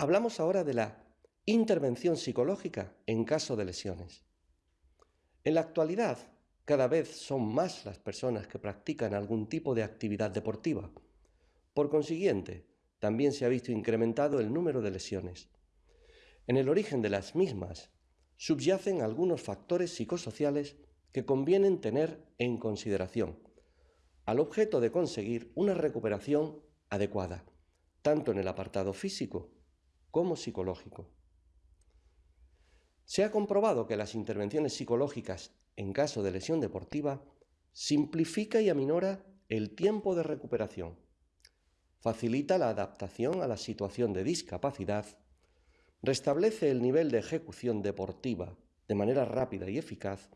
Hablamos ahora de la intervención psicológica en caso de lesiones. En la actualidad, cada vez son más las personas que practican algún tipo de actividad deportiva. Por consiguiente, también se ha visto incrementado el número de lesiones. En el origen de las mismas subyacen algunos factores psicosociales que convienen tener en consideración, al objeto de conseguir una recuperación adecuada, tanto en el apartado físico como psicológico. Se ha comprobado que las intervenciones psicológicas en caso de lesión deportiva simplifica y aminora el tiempo de recuperación, facilita la adaptación a la situación de discapacidad, restablece el nivel de ejecución deportiva de manera rápida y eficaz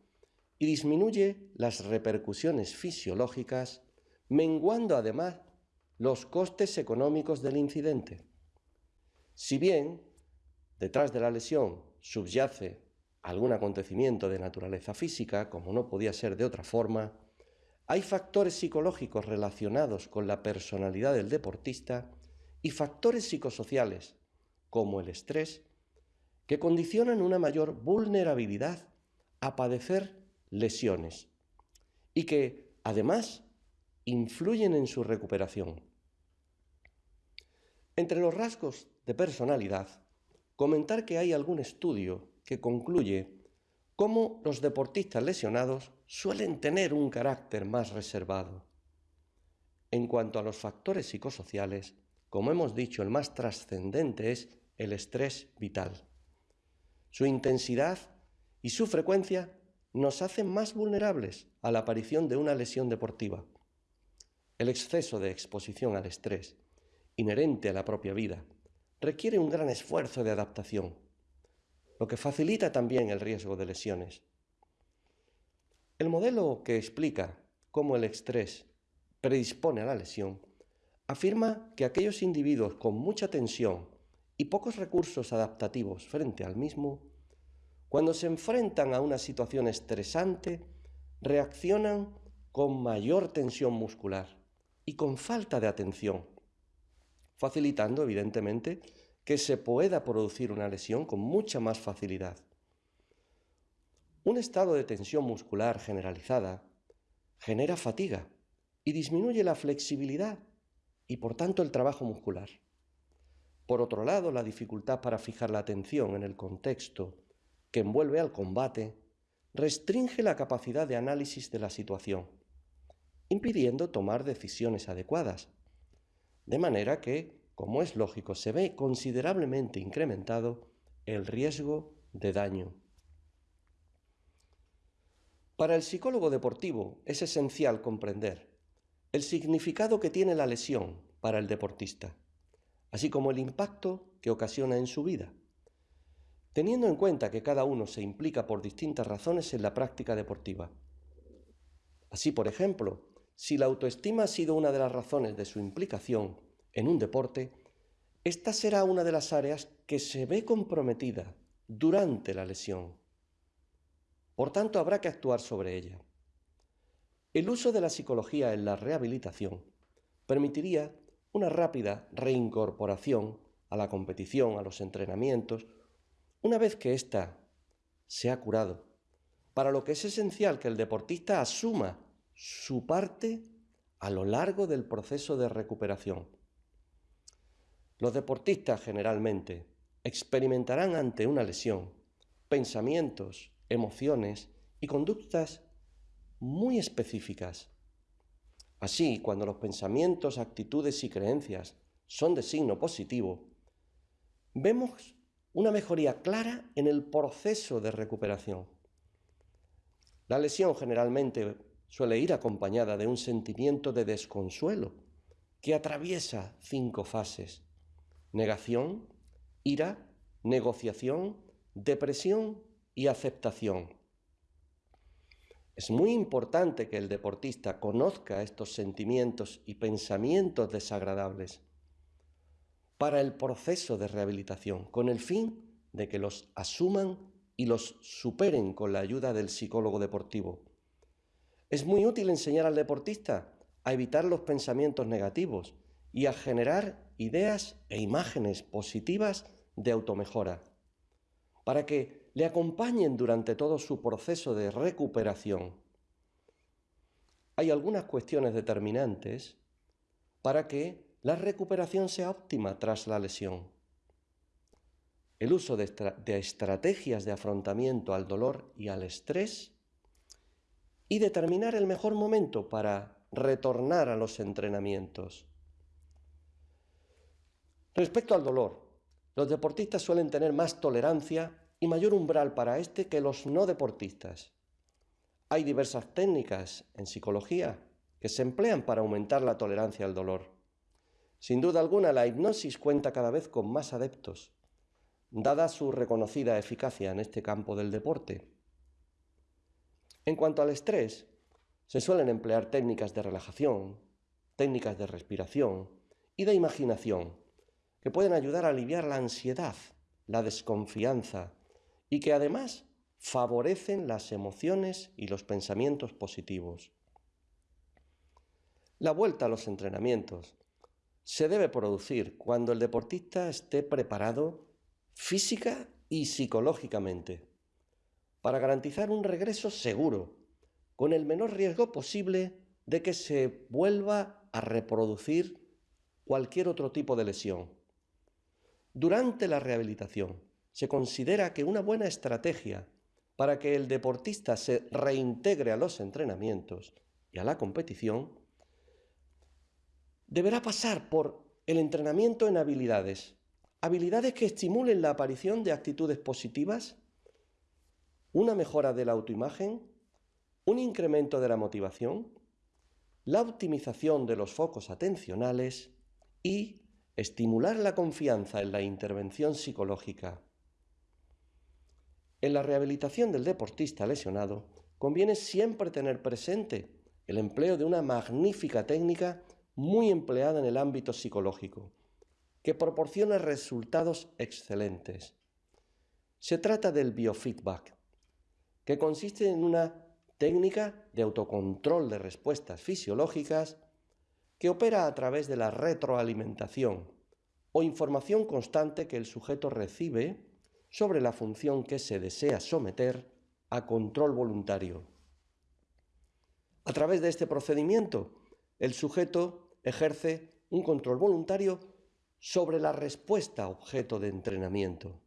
y disminuye las repercusiones fisiológicas, menguando además los costes económicos del incidente. Si bien detrás de la lesión subyace algún acontecimiento de naturaleza física, como no podía ser de otra forma, hay factores psicológicos relacionados con la personalidad del deportista y factores psicosociales, como el estrés, que condicionan una mayor vulnerabilidad a padecer lesiones y que, además, influyen en su recuperación. Entre los rasgos de personalidad, comentar que hay algún estudio que concluye cómo los deportistas lesionados suelen tener un carácter más reservado. En cuanto a los factores psicosociales, como hemos dicho, el más trascendente es el estrés vital. Su intensidad y su frecuencia nos hacen más vulnerables a la aparición de una lesión deportiva. El exceso de exposición al estrés, inherente a la propia vida, requiere un gran esfuerzo de adaptación, lo que facilita también el riesgo de lesiones. El modelo que explica cómo el estrés predispone a la lesión afirma que aquellos individuos con mucha tensión y pocos recursos adaptativos frente al mismo, cuando se enfrentan a una situación estresante, reaccionan con mayor tensión muscular y con falta de atención, facilitando evidentemente que se pueda producir una lesión con mucha más facilidad. Un estado de tensión muscular generalizada genera fatiga y disminuye la flexibilidad y por tanto el trabajo muscular. Por otro lado, la dificultad para fijar la atención en el contexto que envuelve al combate restringe la capacidad de análisis de la situación, impidiendo tomar decisiones adecuadas de manera que, como es lógico, se ve considerablemente incrementado el riesgo de daño. Para el psicólogo deportivo es esencial comprender el significado que tiene la lesión para el deportista, así como el impacto que ocasiona en su vida, teniendo en cuenta que cada uno se implica por distintas razones en la práctica deportiva. Así, por ejemplo, si la autoestima ha sido una de las razones de su implicación en un deporte, esta será una de las áreas que se ve comprometida durante la lesión. Por tanto, habrá que actuar sobre ella. El uso de la psicología en la rehabilitación permitiría una rápida reincorporación a la competición, a los entrenamientos, una vez que ésta se ha curado, para lo que es esencial que el deportista asuma su parte a lo largo del proceso de recuperación. Los deportistas generalmente experimentarán ante una lesión pensamientos, emociones y conductas muy específicas. Así, cuando los pensamientos, actitudes y creencias son de signo positivo, vemos una mejoría clara en el proceso de recuperación. La lesión generalmente suele ir acompañada de un sentimiento de desconsuelo que atraviesa cinco fases. Negación, ira, negociación, depresión y aceptación. Es muy importante que el deportista conozca estos sentimientos y pensamientos desagradables para el proceso de rehabilitación, con el fin de que los asuman y los superen con la ayuda del psicólogo deportivo. Es muy útil enseñar al deportista a evitar los pensamientos negativos y a generar ideas e imágenes positivas de automejora, para que le acompañen durante todo su proceso de recuperación. Hay algunas cuestiones determinantes para que la recuperación sea óptima tras la lesión. El uso de, de estrategias de afrontamiento al dolor y al estrés y determinar el mejor momento para retornar a los entrenamientos. Respecto al dolor, los deportistas suelen tener más tolerancia y mayor umbral para este que los no deportistas. Hay diversas técnicas en psicología que se emplean para aumentar la tolerancia al dolor. Sin duda alguna, la hipnosis cuenta cada vez con más adeptos, dada su reconocida eficacia en este campo del deporte. En cuanto al estrés, se suelen emplear técnicas de relajación, técnicas de respiración y de imaginación que pueden ayudar a aliviar la ansiedad, la desconfianza y que además favorecen las emociones y los pensamientos positivos. La vuelta a los entrenamientos se debe producir cuando el deportista esté preparado física y psicológicamente para garantizar un regreso seguro, con el menor riesgo posible de que se vuelva a reproducir cualquier otro tipo de lesión. Durante la rehabilitación se considera que una buena estrategia para que el deportista se reintegre a los entrenamientos y a la competición deberá pasar por el entrenamiento en habilidades, habilidades que estimulen la aparición de actitudes positivas una mejora de la autoimagen, un incremento de la motivación, la optimización de los focos atencionales y estimular la confianza en la intervención psicológica. En la rehabilitación del deportista lesionado conviene siempre tener presente el empleo de una magnífica técnica muy empleada en el ámbito psicológico, que proporciona resultados excelentes. Se trata del biofeedback, que consiste en una técnica de autocontrol de respuestas fisiológicas que opera a través de la retroalimentación o información constante que el sujeto recibe sobre la función que se desea someter a control voluntario. A través de este procedimiento, el sujeto ejerce un control voluntario sobre la respuesta objeto de entrenamiento.